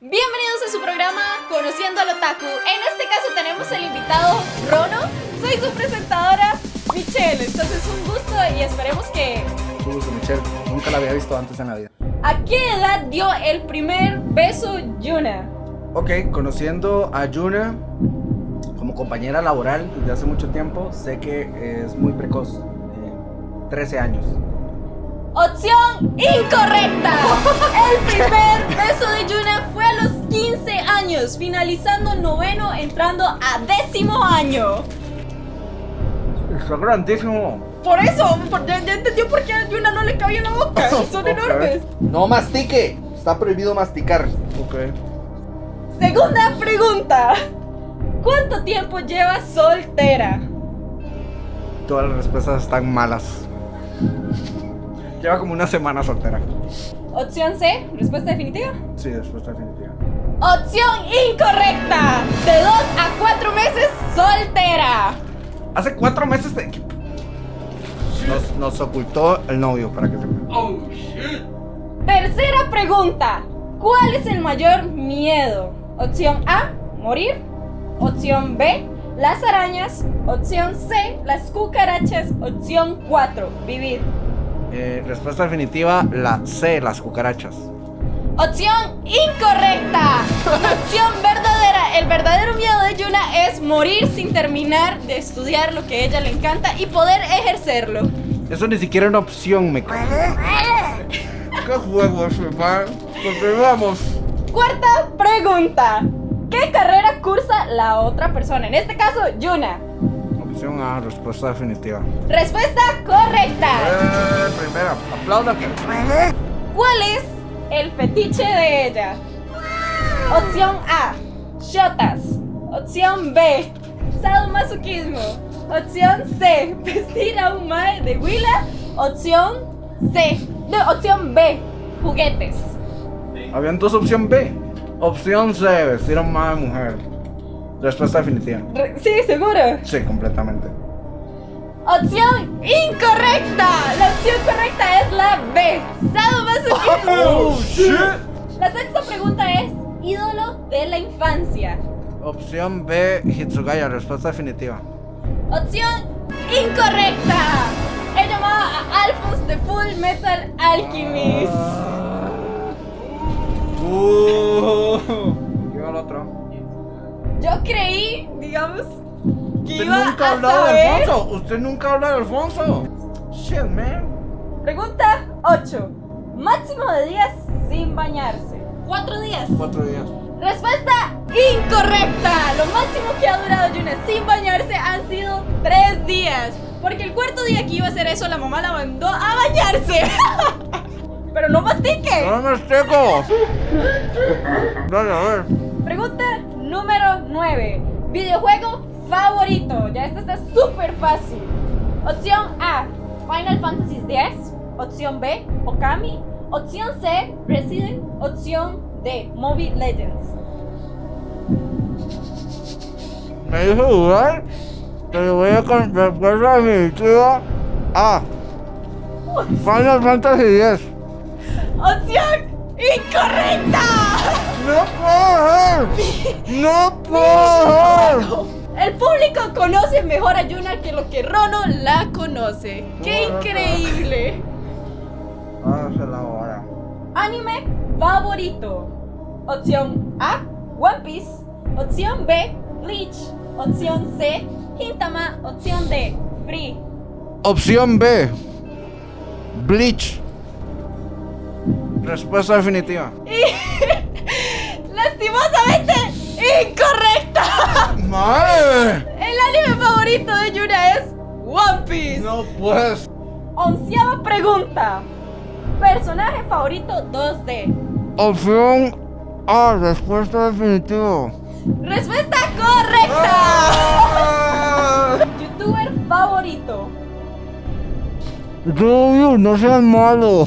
Bienvenidos a su programa Conociendo al Otaku. En este caso tenemos el invitado Rono. Soy su presentadora Michelle. Entonces un gusto y esperemos que... Mucho gusto, Michelle. Nunca la había visto antes en la vida. ¿A qué edad dio el primer beso Yuna? Ok, conociendo a Yuna como compañera laboral desde hace mucho tiempo, sé que es muy precoz. eh, 13 años. Opción incorrecta. El primer beso de Yuna fue a los 15 años, finalizando noveno, entrando a décimo año. Está grandísimo. Por eso, por- ya, ya entendió por qué a Yuna no le cabía en la boca. Son enormes. No mastique. Está prohibido masticar. Ok. Segunda pregunta. ¿Cuánto tiempo llevas soltera? Todas las respuestas están malas. Lleva como una semana soltera. Opción C, respuesta definitiva. Sí, respuesta definitiva. Opción incorrecta. De 2 a 4 meses soltera. Hace cuatro meses de... Nos, nos ocultó el novio, para que sepa. Tercera pregunta. ¿Cuál es el mayor miedo? Opción A, morir. Opción B, las arañas. Opción C, las cucarachas. Opción 4, vivir. Eh, respuesta definitiva, la C, las cucarachas. Opción incorrecta. Opción verdadera. El verdadero miedo de Yuna es morir sin terminar de estudiar lo que a ella le encanta y poder ejercerlo. Eso ni siquiera es una opción, me cago. ¿Qué juego es, man? Continuamos. Cuarta pregunta. ¿Qué carrera cursa la otra persona? En este caso, Yuna. Opción A, respuesta definitiva. Respuesta correcta. Eh, primera, aplaudan que. ¿Cuál es el fetiche de ella? Opción A, shotas. Opción B, sadomasoquismo. Opción C, vestir a un mae de huila. Opción C, no, opción B, juguetes. Habían dos opción B. Opción C, vestir a una mujer. Respuesta definitiva. Sí, seguro. Sí, completamente. Opción incorrecta. La opción correcta es la B, sadomasoquismo. shit. La sexta pregunta es, ídolo de la infancia. Opción B, Hitsugaya, respuesta definitiva. Opción incorrecta. Él llamaba a Alphonse de Full Metal Alchemist. Uh. Llega el otro. Yo creí, digamos, que Usted iba nunca ha hablado de saber. Alfonso. Usted nunca habla de Alfonso. Shit, man. Pregunta 8. Máximo de días sin bañarse. 4 días. Cuatro días. Respuesta incorrecta. Lo máximo que ha durado Yuna sin bañarse han sido 3 días. Porque el cuarto día que iba a hacer eso, la mamá la mandó a bañarse. Pero no mastique. ¡No me esteco! Dale, a ver. Pregunta número 9. Videojuego favorito. Ya esta está súper fácil. Opción A, Final Fantasy X. Opción B, Okami. Opción C, Resident. Opción D, Mobile Legends. Me dijo jugar. Te lo voy a con respuesta definitiva. A. Final Fantasy X. Opción incorrecta. ¡No puedo! ¡No puedo! El público conoce mejor a Yuna que lo que Rono la conoce. ¡Qué increíble! La hora. Anime favorito. Opción A, One Piece. Opción B, Bleach. Opción C, Hintama. Opción D, Free. Opción B. Bleach. Respuesta definitiva. Lastimosamente, incorrecta. ¡Madre! El anime favorito de Yuna es One Piece. No puedes. Onceava pregunta. Personaje favorito 2D. Opción A. Respuesta definitiva. Respuesta correcta. Ah. Youtuber favorito. Rubio, no seas malo.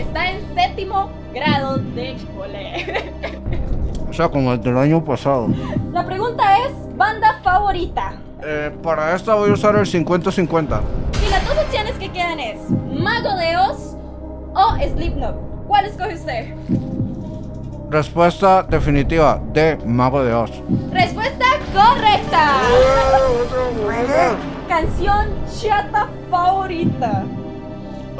Que está en séptimo grado de cole. O sea, como el del año pasado. La pregunta es, banda favorita. Eh, para esta voy a usar el 50-50. 50-50. Y las dos opciones que quedan es Mago de Oz o Slipknot. ¿Cuál escoge usted? Respuesta definitiva de Mago de Oz. Respuesta correcta. Canción chata favorita.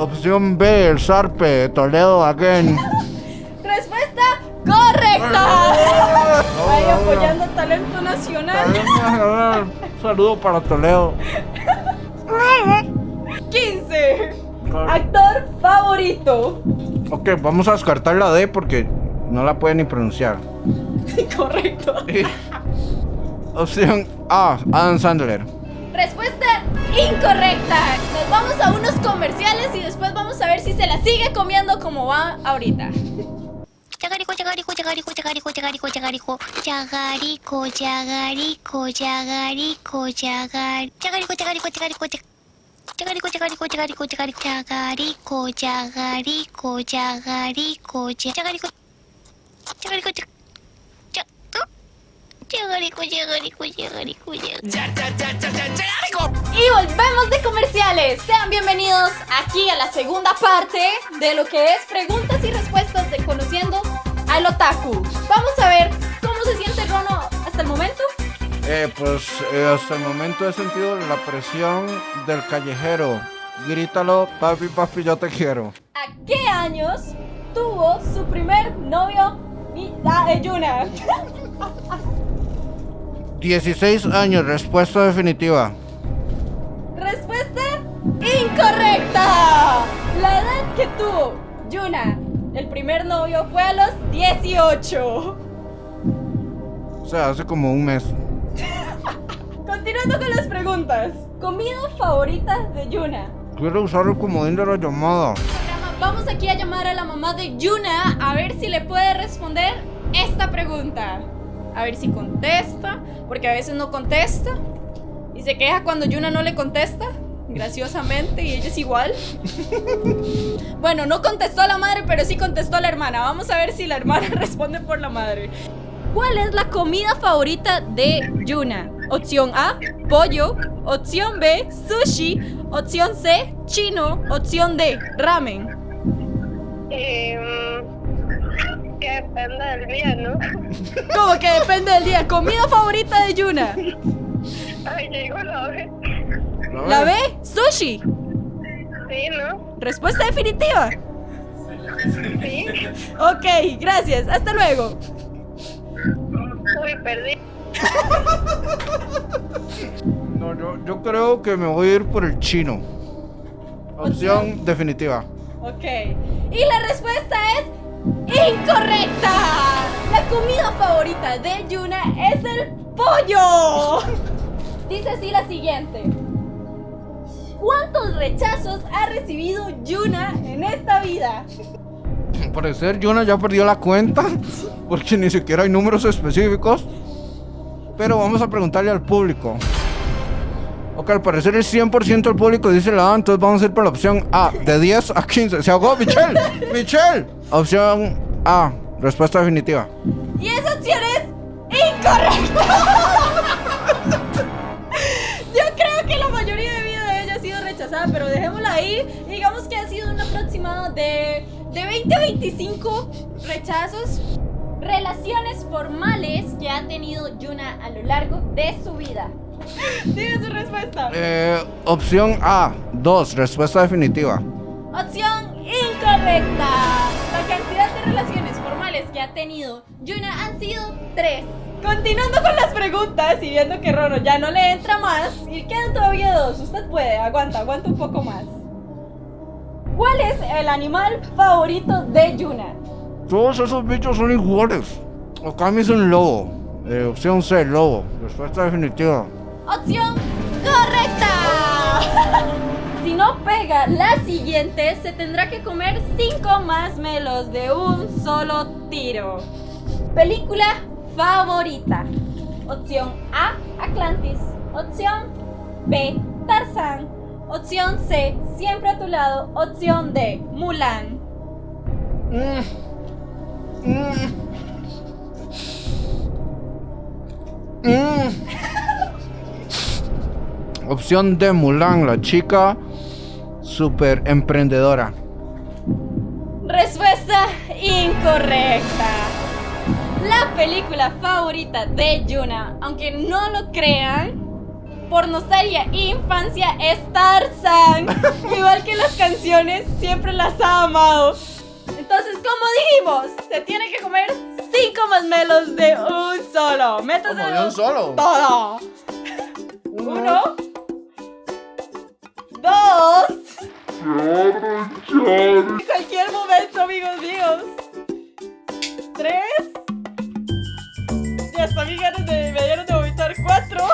Opción B, el Sarpe, Toledo again. Respuesta correcta. Ahí apoyando talento nacional. Saludo para Toledo. 15. Actor favorito. Ok, vamos a descartar la D porque no la pueden ni pronunciar. Correcto. Opción A, Adam Sandler. Respuesta incorrecta. Nos vamos a unos comerciales y después vamos a ver si se la sigue comiendo como va ahorita. Chagarico, chagarico, chagarico, chagarico, chagarico, chagarico, chagarico, chagarico, chagarico, chagar, chagarico, chagarico, chagarico, chag- chagarico, chagarico, chagarico, chagarico, chagarico, chagarico, chagarico, cha- chagarico, chagarico. Y volvemos de comerciales. Sean bienvenidos aquí a la segunda parte de lo que es preguntas y respuestas de conociendo al otaku. Vamos a ver cómo se siente Rono hasta el momento. Eh, pues eh, hasta el momento he sentido la presión del callejero. Grítalo, papi, papi, yo te quiero. ¿A qué años tuvo su primer novio Mi- ah, eh, Yuna? 16 años, respuesta definitiva. Respuesta incorrecta. La edad que tuvo Yuna, el primer novio, fue a los 18. O sea, hace como un mes. Continuando con las preguntas. Comida favorita de Yuna. Quiero usar el comodín de la llamada. Vamos aquí a llamar a la mamá de Yuna a ver si le puede responder esta pregunta. A ver si contesta, porque a veces no contesta. Y se queja cuando Yuna no le contesta, graciosamente, y ella es igual. bueno, no contestó a la madre, pero sí contestó a la hermana. Vamos a ver si la hermana responde por la madre. ¿Cuál es la comida favorita de Yuna? Opción A, pollo. Opción B, sushi. Opción C, chino. Opción D, ramen. Em, que depende del día, ¿no? Como que depende del día. Comida favorita de Yuna. Ay, llegó la vez. La B, sushi. Sí, ¿no? Respuesta definitiva. Sí. Ok, gracias. Hasta luego. Uy, perdí. No, yo, yo creo que me voy a ir por el chino. Opción definitiva. Ok. Y la respuesta es incorrecta. La comida favorita de Yuna es el pollo. Dice así la siguiente. ¿Cuántos rechazos ha recibido Yuna en esta vida? Al parecer Yuna ya perdió la cuenta porque ni siquiera hay números específicos. Pero vamos a preguntarle al público. Ok, al parecer el 100% del público dice la A, entonces vamos a ir por la opción A, de 10 a 15. Se ahogó Michelle. Michelle. Opción A, respuesta definitiva. Y esa opción es incorrecta. Yo creo que la mayoría de vida de ella ha sido rechazada, pero dejémosla ahí. Digamos que ha sido un aproximado de, de 20 a 25 rechazos, relaciones formales que ha tenido Yuna a lo largo de su vida. Diga su respuesta. Eh, opción A, 2, respuesta definitiva. Opción incorrecta. La cantidad de relaciones formales que ha tenido Yuna han sido tres. Continuando con las preguntas y viendo que Rono ya no le entra más y quedan todavía dos. Usted puede, aguanta, aguanta un poco más. ¿Cuál es el animal favorito de Yuna? Todos esos bichos son iguales. Me hizo un lobo. Eh, opción C, lobo. Respuesta definitiva. Opción correcta. Si no pega la siguiente, se tendrá que comer cinco más melos de un solo tiro. Película favorita. Opción A, Atlantis. Opción B, Tarzán. Opción C, Siempre a tu lado. Opción D, Mulan. Opción de Mulan, la chica super emprendedora. Respuesta incorrecta. La película favorita de Yuna, aunque no lo crean, por nostalgia e infancia es Tarzan. Igual que las canciones, siempre las ha amado. Entonces, como dijimos, se tiene que comer cinco masmelos de un solo. Métase de un solo. todo. Uno. Dos. En cualquier momento, amigos míos. Tres. Ya hasta mi ganas de, me dieron de vomitar cuatro.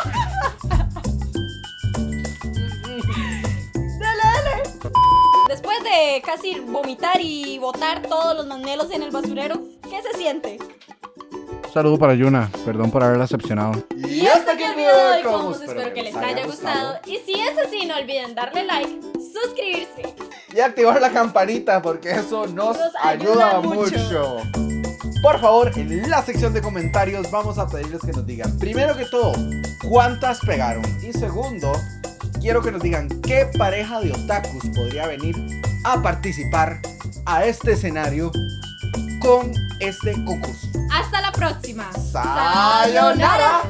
dale, dale. Después de casi vomitar y botar todos los masmelos en el basurero, ¿qué se siente? Un saludo para Yuna, perdón por haberla decepcionado. Y hasta aquí el video de hoy, Combos. Espero que les haya gustado. Y si es así, no olviden darle like, suscribirse. Y activar la campanita porque eso nos, Nos ayuda, ayuda mucho. mucho. Por favor, en la sección de comentarios vamos a pedirles que nos digan, primero que todo, cuántas pegaron. Y segundo, quiero que nos digan qué pareja de otakus podría venir a participar a este escenario con este concurso. Hasta la próxima. ¡Sayonara!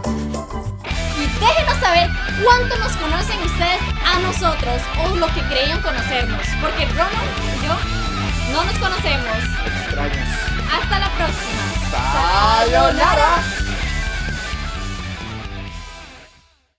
Y déjenos saber cuánto nos conocen ustedes a nosotros o lo que creían conocernos. Porque Ronald y yo no nos conocemos. Extraños. Hasta la próxima. ¡Sayonara!